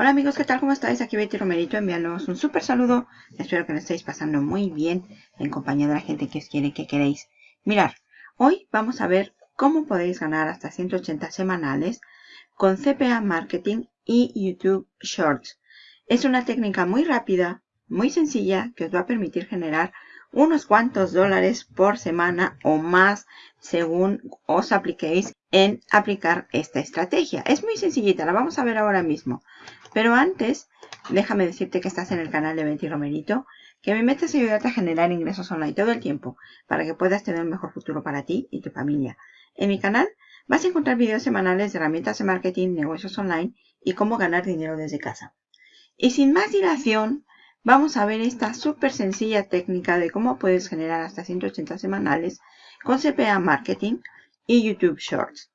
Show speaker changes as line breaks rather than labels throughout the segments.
Hola amigos, ¿qué tal? ¿Cómo estáis? Aquí Betty Romerito enviándoos un súper saludo. Espero que lo estéis pasando muy bien en compañía de la gente que os quiere que queréis. Mirar, hoy vamos a ver cómo podéis ganar hasta 180 semanales con CPA Marketing y YouTube Shorts. Es una técnica muy rápida, muy sencilla, que os va a permitir generar unos cuantos dólares por semana o más según os apliquéis en aplicar esta estrategia. Es muy sencillita, la vamos a ver ahora mismo. Pero antes, déjame decirte que estás en el canal de Betty Romerito, que mi meta es ayudarte a generar ingresos online todo el tiempo para que puedas tener un mejor futuro para ti y tu familia. En mi canal vas a encontrar videos semanales de herramientas de marketing, negocios online y cómo ganar dinero desde casa. Y sin más dilación, vamos a ver esta súper sencilla técnica de cómo puedes generar hasta 180 semanales con CPA Marketing y YouTube Shorts.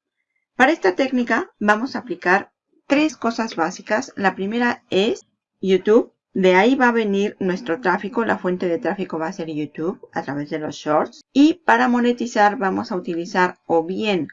Para esta técnica vamos a aplicar tres cosas básicas. La primera es YouTube. De ahí va a venir nuestro tráfico. La fuente de tráfico va a ser YouTube a través de los shorts. Y para monetizar vamos a utilizar o bien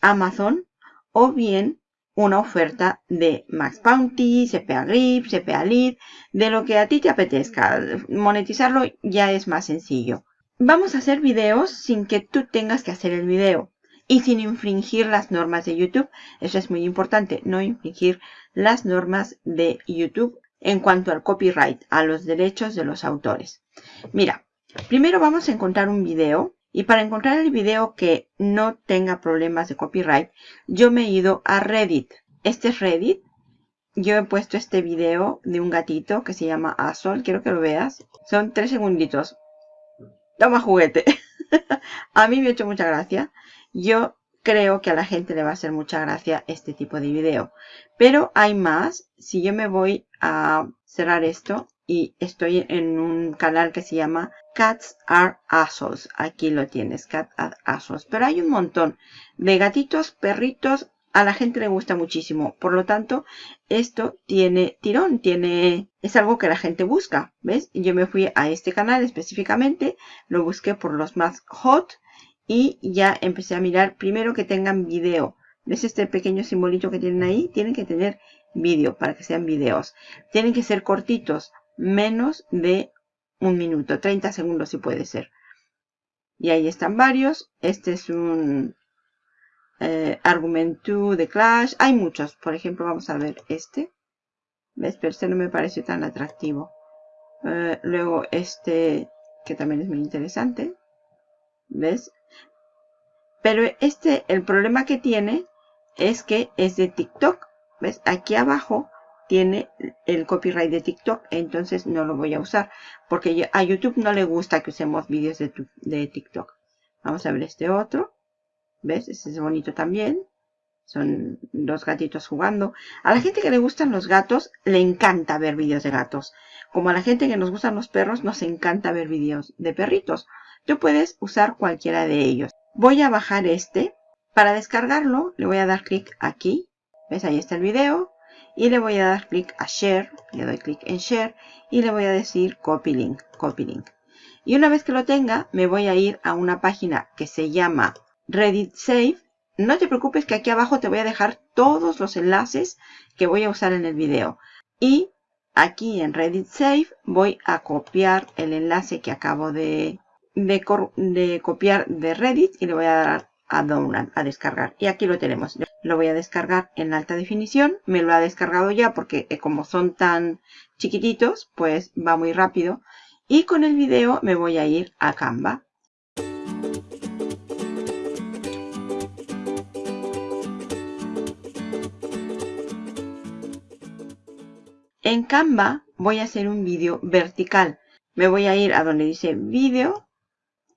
Amazon o bien una oferta de Max Bounty, CPA Grip, CPA Lead, de lo que a ti te apetezca. Monetizarlo ya es más sencillo. Vamos a hacer videos sin que tú tengas que hacer el video y sin infringir las normas de YouTube. Eso es muy importante, no infringir las normas de YouTube en cuanto al copyright, a los derechos de los autores. Mira, primero vamos a encontrar un video y para encontrar el video que no tenga problemas de copyright, yo me he ido a Reddit. Este es Reddit. Yo he puesto este video de un gatito que se llama Azol. Quiero que lo veas. Son tres segunditos. Toma juguete. a mí me ha hecho mucha gracia. Yo creo que a la gente le va a hacer mucha gracia este tipo de video. Pero hay más. Si yo me voy a cerrar esto y estoy en un canal que se llama Cats Are Assholes. Aquí lo tienes, Cats Are Assholes. Pero hay un montón de gatitos, perritos. A la gente le gusta muchísimo. Por lo tanto, esto tiene tirón, tiene, es algo que la gente busca. ¿Ves? Yo me fui a este canal específicamente. Lo busqué por los más hot y ya empecé a mirar primero que tengan video. ¿Ves este pequeño simbolito que tienen ahí? Tienen que tener vídeo para que sean videos. Tienen que ser cortitos, menos de un minuto, 30 segundos si puede ser. Y ahí están varios. Este es un eh, Argument 2 de Clash. Hay muchos. Por ejemplo, vamos a ver este. ¿Ves? Pero este no me parece tan atractivo. Eh, luego este, que también es muy interesante. ¿Ves? Pero este, el problema que tiene es que es de TikTok. ¿Ves? Aquí abajo tiene el copyright de TikTok, entonces no lo voy a usar. Porque a YouTube no le gusta que usemos vídeos de, de TikTok. Vamos a ver este otro. ¿Ves? Este es bonito también. Son dos gatitos jugando. A la gente que le gustan los gatos, le encanta ver vídeos de gatos. Como a la gente que nos gustan los perros, nos encanta ver vídeos de perritos. Tú puedes usar cualquiera de ellos. Voy a bajar este. Para descargarlo, le voy a dar clic aquí. ¿Ves? Ahí está el video. Y le voy a dar clic a Share. Le doy clic en Share. Y le voy a decir Copy Link. Copy Link. Y una vez que lo tenga, me voy a ir a una página que se llama Reddit Save. No te preocupes que aquí abajo te voy a dejar todos los enlaces que voy a usar en el video. Y aquí en Reddit Save voy a copiar el enlace que acabo de de, copiar de Reddit y le voy a dar a download, a descargar. Y aquí lo tenemos. Lo voy a descargar en alta definición. Me lo ha descargado ya porque eh, como son tan chiquititos, pues va muy rápido. Y con el video me voy a ir a Canva. En Canva voy a hacer un vídeo vertical. Me voy a ir a donde dice vídeo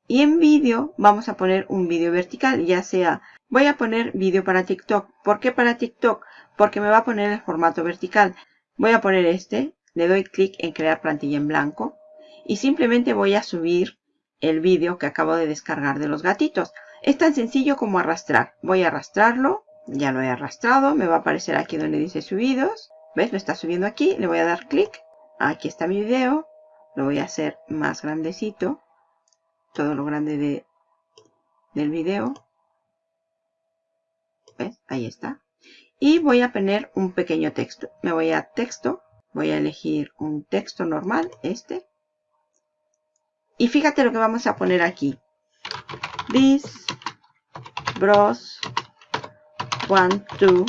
y en vídeo vamos a poner un vídeo vertical, ya sea, voy a poner vídeo para TikTok. ¿Por qué para TikTok? Porque me va a poner el formato vertical. Voy a poner este, le doy clic en crear plantilla en blanco y simplemente voy a subir el vídeo que acabo de descargar de los gatitos. Es tan sencillo como arrastrar. Voy a arrastrarlo, ya lo he arrastrado, me va a aparecer aquí donde dice subidos. ¿Ves? Lo está subiendo aquí, le voy a dar clic. Aquí está mi video, lo voy a hacer más grandecito todo lo grande de, del video. ¿Ves? Ahí está. y voy a poner un pequeño texto. Me voy a texto, voy a elegir un texto normal, este. Y fíjate lo que vamos a poner aquí. This bros want to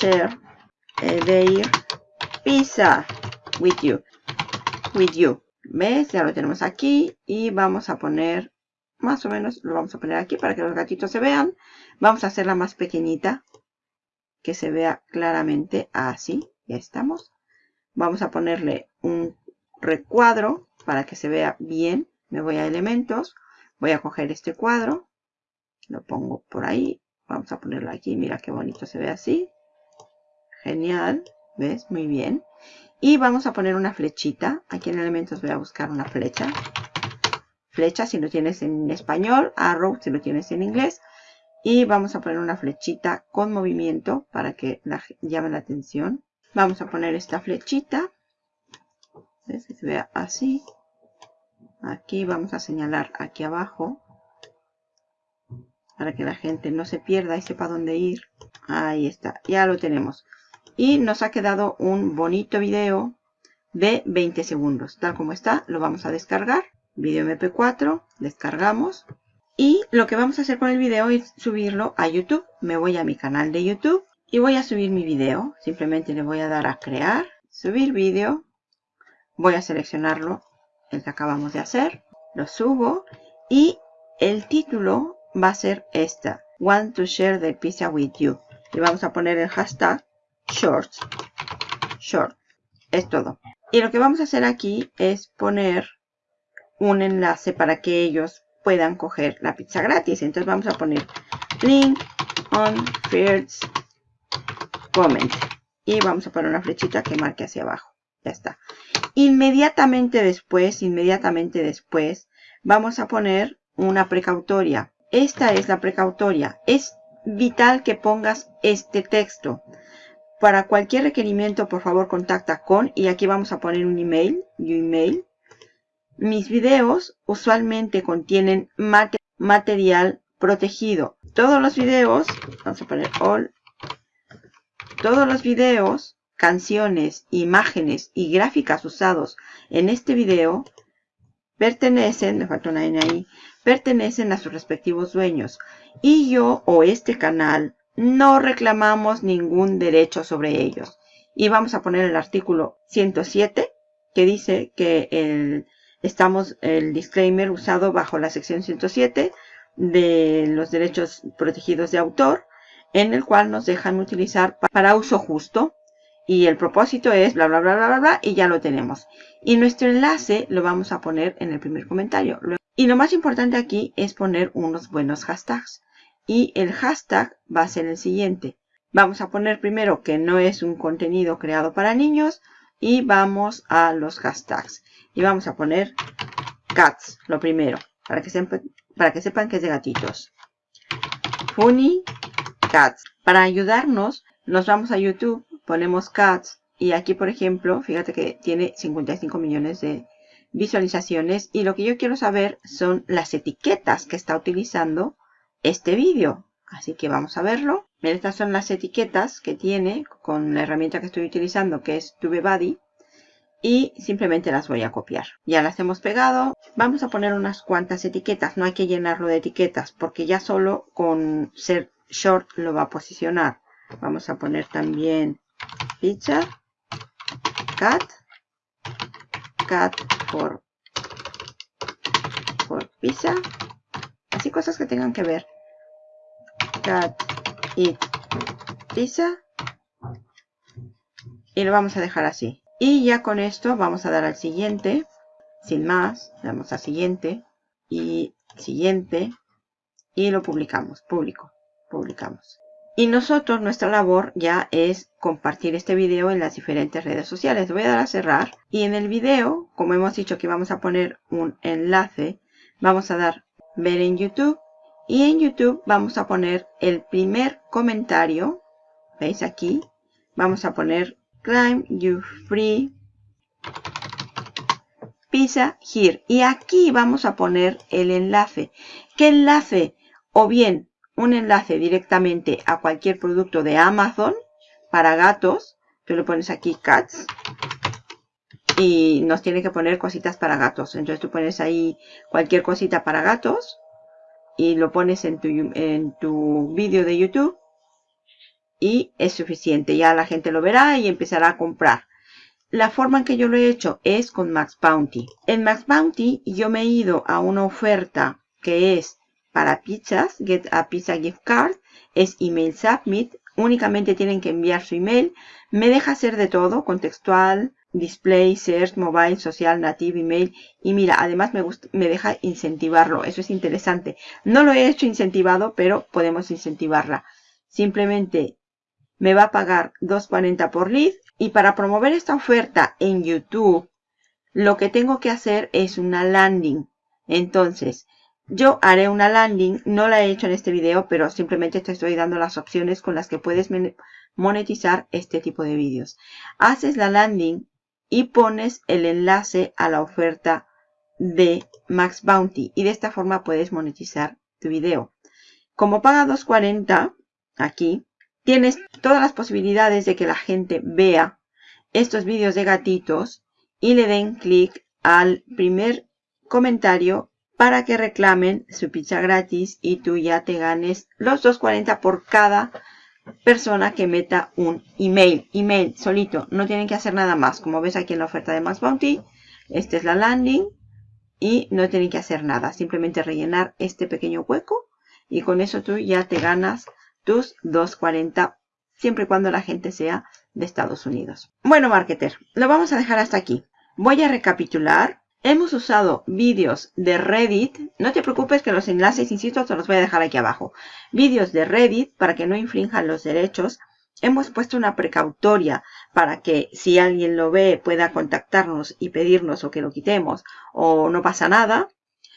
share their pizza with you. With you. ¿Ves? Ya lo tenemos aquí. Y vamos a poner, más o menos, lo vamos a poner aquí para que los gatitos se vean. Vamos a hacerla más pequeñita que se vea claramente así. Ya estamos. Vamos a ponerle un recuadro para que se vea bien. Me voy a elementos. Voy a coger este cuadro. Lo pongo por ahí. Vamos a ponerlo aquí. Mira qué bonito se ve así. Genial. ¿Ves? Muy bien. Y vamos a poner una flechita. Aquí en elementos voy a buscar una flecha. Flecha si lo tienes en español. Arrow si lo tienes en inglés. Y vamos a poner una flechita con movimiento para que la, llame la atención. Vamos a poner esta flechita. Se vea así. Aquí vamos a señalar aquí abajo. Para que la gente no se pierda y sepa dónde ir. Ahí está. Ya lo tenemos. Y nos ha quedado un bonito video de 20 segundos. Tal como está, lo vamos a descargar. Video MP4. Descargamos. Y lo que vamos a hacer con el video es subirlo a YouTube. Me voy a mi canal de YouTube y voy a subir mi video. Simplemente le voy a dar a crear, subir vídeo. Voy a seleccionarlo, el que acabamos de hacer. Lo subo y el título va a ser esta. Want to share the pizza with you. Y vamos a poner el hashtag shorts. Short. Es todo. Y lo que vamos a hacer aquí es poner un enlace para que ellos puedan coger la pizza gratis. Entonces vamos a poner link on first comment. Y vamos a poner una flechita que marque hacia abajo. Ya está. Inmediatamente después, inmediatamente después, vamos a poner una precautoria. Esta es la precautoria. Es vital que pongas este texto. Para cualquier requerimiento, por favor, contacta con, y aquí vamos a poner un email, email, mis videos usualmente contienen material protegido. Todos los videos, vamos a poner all, todos los videos, canciones, imágenes y gráficas usados en este video pertenecen, me falta una N ahí, pertenecen a sus respectivos dueños. Y yo o este canal no reclamamos ningún derecho sobre ellos. Y vamos a poner el artículo 107 que dice que el estamos el disclaimer usado bajo la sección 107 de los derechos protegidos de autor, en el cual nos dejan utilizar para uso justo. Y el propósito es bla, bla, bla, bla, bla, bla, y ya lo tenemos. Y nuestro enlace lo vamos a poner en el primer comentario. Y lo más importante aquí es poner unos buenos hashtags. Y el hashtag va a ser el siguiente. Vamos a poner primero que no es un contenido creado para niños y vamos a los hashtags. Y vamos a poner cats, lo primero, para que, sepan, para que sepan que es de gatitos. Funny cats. Para ayudarnos, nos vamos a YouTube, ponemos cats. Y aquí, por ejemplo, fíjate que tiene 55 millones de visualizaciones. Y lo que yo quiero saber son las etiquetas que está utilizando este vídeo. Así que vamos a verlo. Estas son las etiquetas que tiene con la herramienta que estoy utilizando, que es TubeBuddy y simplemente las voy a copiar. Ya las hemos pegado. Vamos a poner unas cuantas etiquetas. No hay que llenarlo de etiquetas porque ya solo con ser short lo va a posicionar. Vamos a poner también pizza, cat, cat por, por pizza. Así cosas que tengan que ver. Cat, eat, pizza. Y lo vamos a dejar así. Y ya con esto vamos a dar al siguiente. Sin más, damos a siguiente. Y siguiente. Y lo publicamos. Público. Publicamos. Y nosotros, nuestra labor ya es compartir este video en las diferentes redes sociales. Voy a dar a cerrar. Y en el video, como hemos dicho que vamos a poner un enlace, vamos a dar ver en YouTube. Y en YouTube vamos a poner el primer comentario. ¿Veis aquí? Vamos a poner Climb You Free Pizza Here. Y aquí vamos a poner el enlace. ¿Qué enlace? O bien un enlace directamente a cualquier producto de Amazon para gatos. Tú le pones aquí cats y nos tiene que poner cositas para gatos. Entonces tú pones ahí cualquier cosita para gatos y lo pones en tu, en tu vídeo de YouTube y es suficiente. Ya la gente lo verá y empezará a comprar. La forma en que yo lo he hecho es con Max Bounty. En Max Bounty yo me he ido a una oferta que es para pizzas, Get a Pizza Gift Card, es Email Submit. Únicamente tienen que enviar su email. Me deja hacer de todo, contextual, display, search, mobile, social, native, email. Y mira, además me, gusta, me deja incentivarlo. Eso es interesante. No lo he hecho incentivado, pero podemos incentivarla. Simplemente me va a pagar 2.40 por lead. Y para promover esta oferta en YouTube, lo que tengo que hacer es una landing. Entonces, yo haré una landing, no la he hecho en este video, pero simplemente te estoy dando las opciones con las que puedes monetizar este tipo de vídeos. Haces la landing y pones el enlace a la oferta de Max Bounty y de esta forma puedes monetizar tu video. Como paga 2.40 aquí, tienes todas las posibilidades de que la gente vea estos vídeos de gatitos y le den clic al primer comentario para que reclamen su pizza gratis y tú ya te ganes los 2.40 por cada persona que meta un email. Email solito, no tienen que hacer nada más. Como ves aquí en la oferta de Max Bounty, esta es la landing y no tienen que hacer nada. Simplemente rellenar este pequeño hueco y con eso tú ya te ganas tus 2.40 siempre y cuando la gente sea de Estados Unidos. Bueno, marketer, lo vamos a dejar hasta aquí. Voy a recapitular Hemos usado vídeos de Reddit. No te preocupes que los enlaces, insisto, te los voy a dejar aquí abajo. Vídeos de Reddit para que no infrinjan los derechos. Hemos puesto una precautoria para que si alguien lo ve pueda contactarnos y pedirnos o que lo quitemos o no pasa nada.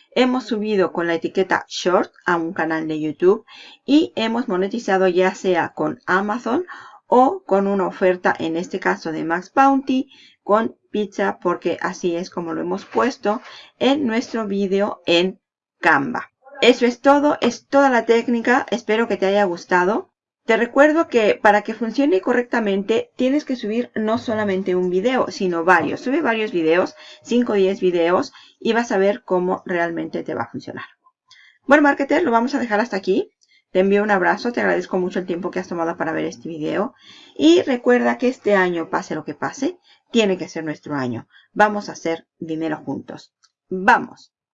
Hemos subido con la etiqueta short a un canal de YouTube y hemos monetizado ya sea con Amazon o con una oferta, en este caso de Max Bounty, con pizza porque así es como lo hemos puesto en nuestro vídeo en Canva. Eso es todo, es toda la técnica, espero que te haya gustado. Te recuerdo que para que funcione correctamente tienes que subir no solamente un video, sino varios. Sube varios videos, 5 o 10 videos y vas a ver cómo realmente te va a funcionar. Bueno, marketer, lo vamos a dejar hasta aquí. Te envío un abrazo, te agradezco mucho el tiempo que has tomado para ver este video. Y recuerda que este año, pase lo que pase, tiene que ser nuestro año. Vamos a hacer dinero juntos. ¡Vamos!